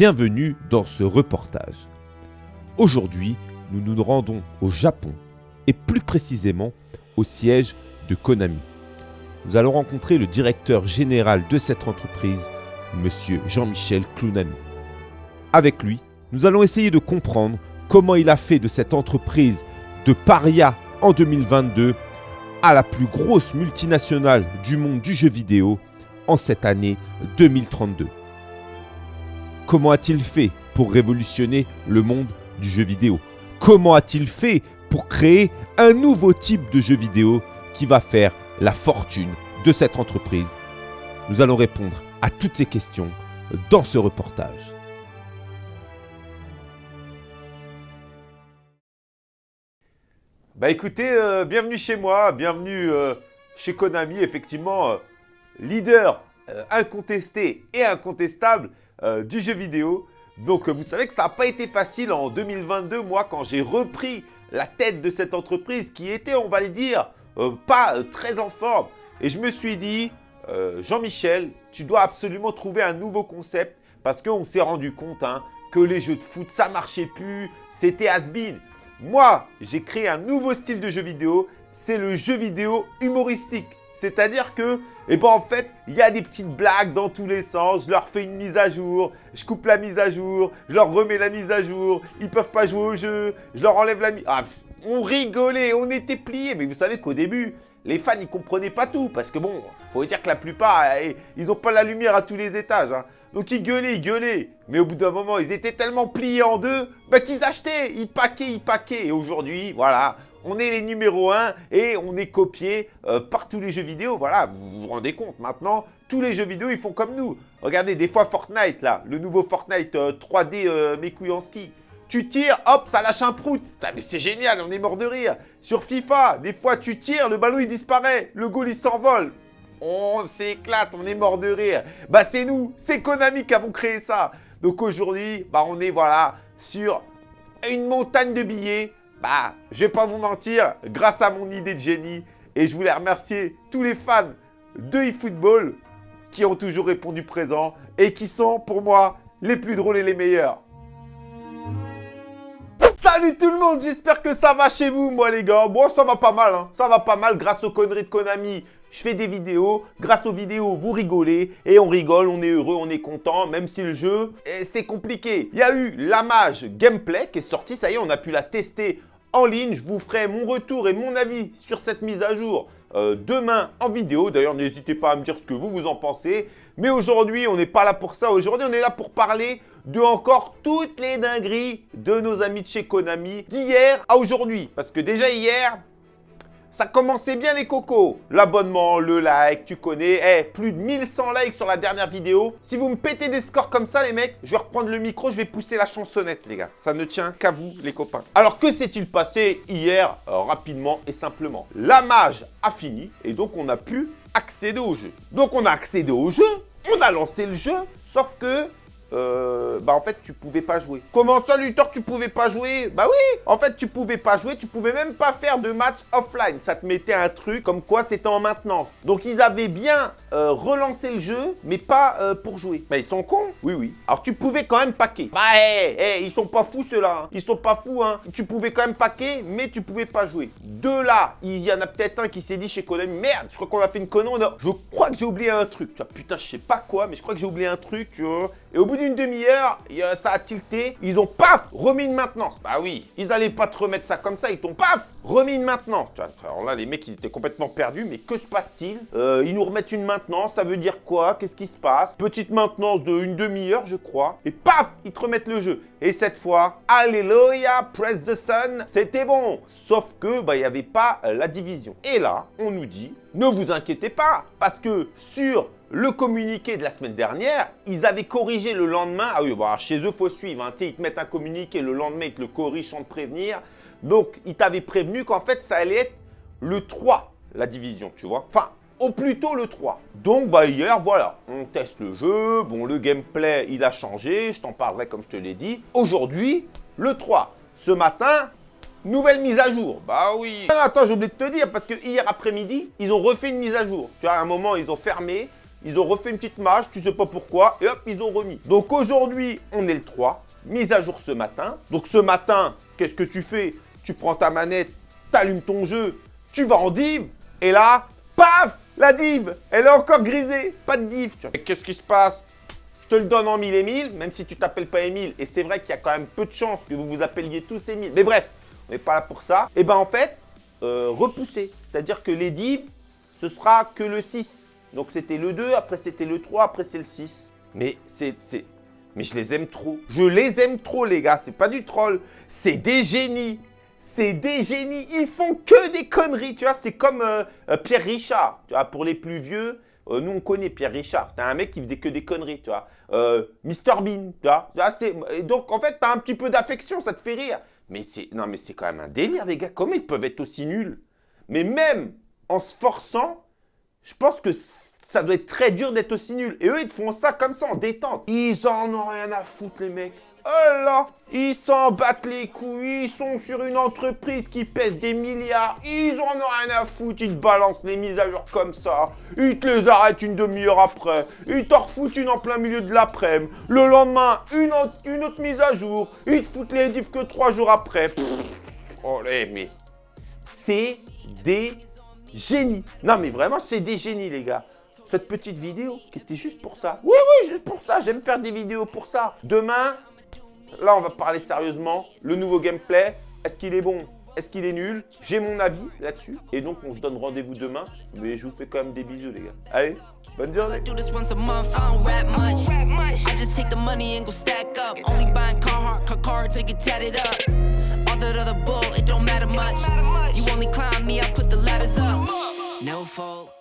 Bienvenue dans ce reportage. Aujourd'hui, nous nous rendons au Japon et plus précisément au siège de Konami. Nous allons rencontrer le directeur général de cette entreprise, Monsieur Jean-Michel Clounani. Avec lui, nous allons essayer de comprendre comment il a fait de cette entreprise de paria en 2022 à la plus grosse multinationale du monde du jeu vidéo en cette année 2032. Comment a-t-il fait pour révolutionner le monde du jeu vidéo? Comment a-t-il fait pour créer un nouveau type de jeu vidéo qui va faire la fortune de cette entreprise? Nous allons répondre à toutes ces questions dans ce reportage. Bah écoutez, euh, bienvenue chez moi, bienvenue euh, chez Konami, effectivement, euh, leader incontesté et incontestable du jeu vidéo. Donc vous savez que ça n'a pas été facile en 2022, moi, quand j'ai repris la tête de cette entreprise qui était, on va le dire, pas très en forme. Et je me suis dit, Jean-Michel, tu dois absolument trouver un nouveau concept parce qu'on s'est rendu compte hein, que les jeux de foot, ça marchait plus, c'était has-been. Moi, j'ai créé un nouveau style de jeu vidéo, c'est le jeu vidéo humoristique. C'est-à-dire que, eh ben en fait, il y a des petites blagues dans tous les sens. Je leur fais une mise à jour, je coupe la mise à jour, je leur remets la mise à jour. Ils peuvent pas jouer au jeu, je leur enlève la mise... Ah, on rigolait, on était pliés. Mais vous savez qu'au début, les fans, ils comprenaient pas tout. Parce que bon, faut dire que la plupart, eh, ils n'ont pas la lumière à tous les étages. Hein. Donc ils gueulaient, ils gueulaient. Mais au bout d'un moment, ils étaient tellement pliés en deux bah, qu'ils achetaient. Ils paquaient, ils paquaient. Et aujourd'hui, voilà, on est les numéros 1 et on est copié euh, par tous les jeux vidéo. Voilà, vous vous rendez compte. Maintenant, tous les jeux vidéo, ils font comme nous. Regardez, des fois Fortnite, là, le nouveau Fortnite 3D euh, en ski. Tu tires, hop, ça lâche un prout. mais c'est génial, on est mort de rire. Sur FIFA, des fois, tu tires, le ballon, il disparaît. Le goal, il s'envole. On s'éclate, on est mort de rire. Bah c'est nous, c'est Konami qui avons créé ça. Donc aujourd'hui, bah on est voilà sur une montagne de billets. Bah, je vais pas vous mentir, grâce à mon idée de génie. Et je voulais remercier tous les fans de eFootball qui ont toujours répondu présent et qui sont pour moi les plus drôles et les meilleurs. Salut tout le monde, j'espère que ça va chez vous, moi les gars. Bon, ça va pas mal, hein. ça va pas mal grâce aux conneries de Konami je fais des vidéos, grâce aux vidéos, vous rigolez, et on rigole, on est heureux, on est content, même si le jeu, eh, c'est compliqué. Il y a eu la mage gameplay qui est sortie, ça y est, on a pu la tester en ligne. Je vous ferai mon retour et mon avis sur cette mise à jour euh, demain en vidéo. D'ailleurs, n'hésitez pas à me dire ce que vous, vous en pensez. Mais aujourd'hui, on n'est pas là pour ça. Aujourd'hui, on est là pour parler de encore toutes les dingueries de nos amis de chez Konami d'hier à aujourd'hui. Parce que déjà hier, ça commençait bien les cocos. L'abonnement, le like, tu connais. Eh, plus de 1100 likes sur la dernière vidéo. Si vous me pétez des scores comme ça, les mecs, je vais reprendre le micro, je vais pousser la chansonnette, les gars. Ça ne tient qu'à vous, les copains. Alors, que s'est-il passé hier, euh, rapidement et simplement? La mage a fini et donc on a pu accéder au jeu. Donc, on a accédé au jeu, on a lancé le jeu, sauf que euh, bah en fait tu pouvais pas jouer. Comment ça Luthor tu pouvais pas jouer? Bah oui En fait tu pouvais pas jouer, tu pouvais même pas faire de match offline. Ça te mettait un truc comme quoi c'était en maintenance. Donc ils avaient bien euh, relancé le jeu, mais pas euh, pour jouer. Bah ils sont cons Oui oui. Alors tu pouvais quand même paquer. Bah hé, hey, ils sont pas fous ceux-là. Hein. Ils sont pas fous hein. Tu pouvais quand même paquer, mais tu pouvais pas jouer. De là, il y en a peut-être un qui s'est dit chez Konami, merde, je crois qu'on a fait une connerie. Je crois que j'ai oublié un truc. Tu vois, putain, je sais pas quoi, mais je crois que j'ai oublié un truc, tu vois. Et au bout d'une demi-heure, ça a tilté. Ils ont paf remis une maintenance. Bah oui, ils allaient pas te remettre ça comme ça. Ils t'ont paf remis une maintenance. Alors là, les mecs, ils étaient complètement perdus. Mais que se passe-t-il euh, Ils nous remettent une maintenance. Ça veut dire quoi? Qu'est-ce qui se passe? Petite maintenance de une demi-heure, je crois. Et paf Ils te remettent le jeu. Et cette fois, Alléluia, press the sun, c'était bon. Sauf que, bah, il n'y avait pas la division. Et là, on nous dit, ne vous inquiétez pas, parce que sur le communiqué de la semaine dernière, ils avaient corrigé le lendemain. Ah oui, bah, chez eux, faut suivre. Hein. Ils te mettent un communiqué, le lendemain, ils te le corrigent sans te prévenir. Donc, ils t'avaient prévenu qu'en fait, ça allait être le 3, la division, tu vois. Enfin, au plus tôt le 3. Donc, bah, hier, voilà, on teste le jeu. Bon, le gameplay, il a changé. Je t'en parlerai comme je te l'ai dit. Aujourd'hui, le 3. Ce matin, Nouvelle mise à jour. Bah oui. attends, j'ai oublié de te dire, parce que hier après-midi, ils ont refait une mise à jour. Tu vois, à un moment, ils ont fermé ils ont refait une petite mage, tu sais pas pourquoi, et hop, ils ont remis. Donc aujourd'hui, on est le 3, mise à jour ce matin. Donc ce matin, qu'est-ce que tu fais? Tu prends ta manette, t'allumes ton jeu, tu vas en div, et là, paf La div, elle est encore grisée, pas de div. Qu'est-ce qui se passe? Je te le donne en 1000 et 1000, même si tu t'appelles pas Emile. Et c'est vrai qu'il y a quand même peu de chances que vous vous appeliez tous Emile. Mais bref, on n'est pas là pour ça. Et eh ben en fait, euh, repousser. C'est-à-dire que les divs, ce sera que le 6. Donc c'était le 2, après c'était le 3, après c'est le 6. Mais c'est... Mais je les aime trop. Je les aime trop, les gars. C'est pas du troll. C'est des génies. C'est des génies. Ils font que des conneries. Tu vois, c'est comme euh, euh, Pierre Richard. Tu vois, pour les plus vieux, euh, nous, on connaît Pierre Richard. C'était un mec qui faisait que des conneries, tu vois. Mr Bean, tu vois. Et donc, en fait, tu as un petit peu d'affection, ça te fait rire. Mais c'est non, mais c'est quand même un délire, les gars. Comment ils peuvent être aussi nuls? Mais même en se forçant, je pense que ça doit être très dur d'être aussi nul. Et eux, ils font ça comme ça, en détente. Ils en ont rien à foutre, les mecs. Oh là Ils s'en battent les couilles, ils sont sur une entreprise qui pèse des milliards, ils en ont rien à foutre, ils te balancent les mises à jour comme ça, ils te les arrêtent une demi-heure après, ils t'en refoutent une en plein milieu de l'après-midi, le lendemain, une, autre, mise à jour, ils te foutent les diffs que trois jours après. oh mais c'est des génies. Non mais vraiment, c'est des génies les gars cette petite vidéo qui était juste pour ça. Oui, oui, juste pour ça. J'aime faire des vidéos pour ça. Demain, Là, on va parler sérieusement. Le nouveau gameplay, est-ce qu'il est bon? Est-ce qu'il est nul? J'ai mon avis là-dessus. Et donc, on se donne rendez-vous demain. Mais je vous fais quand même des bisous, les gars. Allez, bonne journée No fault.